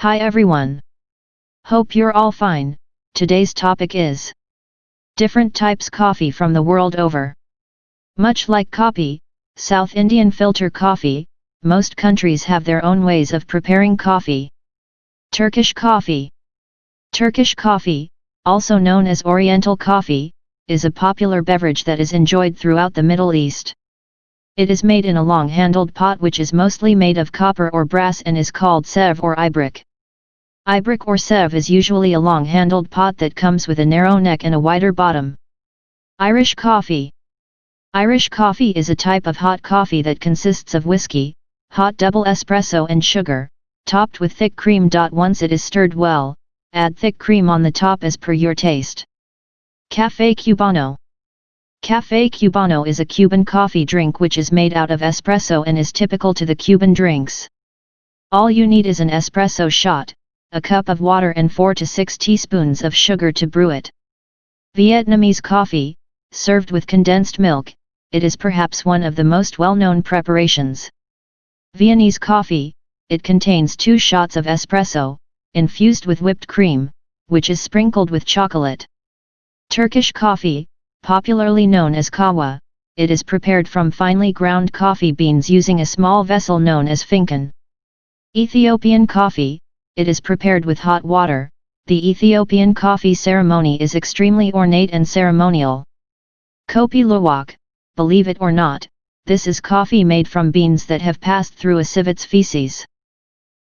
Hi everyone. Hope you're all fine. Today's topic is different types coffee from the world over. Much like coffee, South Indian filter coffee, most countries have their own ways of preparing coffee. Turkish coffee. Turkish coffee, also known as Oriental coffee, is a popular beverage that is enjoyed throughout the Middle East. It is made in a long-handled pot which is mostly made of copper or brass and is called sev or ibrik. Ibrik or sev is usually a long-handled pot that comes with a narrow neck and a wider bottom. Irish coffee Irish coffee is a type of hot coffee that consists of whiskey, hot double espresso and sugar, topped with thick cream. Once it is stirred well, add thick cream on the top as per your taste. Café Cubano Café Cubano is a Cuban coffee drink which is made out of espresso and is typical to the Cuban drinks. All you need is an espresso shot, a cup of water and 4 to 6 teaspoons of sugar to brew it. Vietnamese coffee, served with condensed milk, it is perhaps one of the most well-known preparations. Viennese coffee, it contains two shots of espresso, infused with whipped cream, which is sprinkled with chocolate. Turkish coffee, popularly known as kahwa, it is prepared from finely ground coffee beans using a small vessel known as fincan. Ethiopian coffee, it is prepared with hot water, the Ethiopian coffee ceremony is extremely ornate and ceremonial. Kopi Luwak, believe it or not, this is coffee made from beans that have passed through a civet's feces.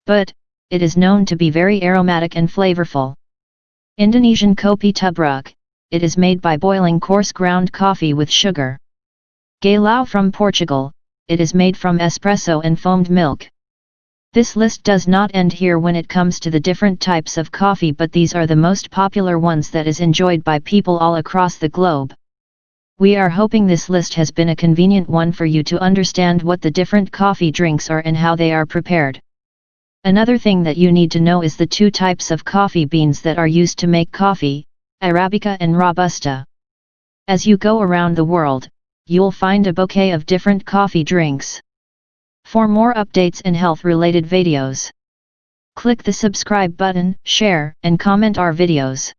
But, it is known to be very aromatic and flavorful. Indonesian kopi tubruk, it is made by boiling coarse ground coffee with sugar. Galao from Portugal, it is made from espresso and foamed milk. This list does not end here when it comes to the different types of coffee but these are the most popular ones that is enjoyed by people all across the globe. We are hoping this list has been a convenient one for you to understand what the different coffee drinks are and how they are prepared. Another thing that you need to know is the two types of coffee beans that are used to make coffee, Arabica and Robusta. As you go around the world, you'll find a bouquet of different coffee drinks. For more updates and health related videos, click the subscribe button, share and comment our videos.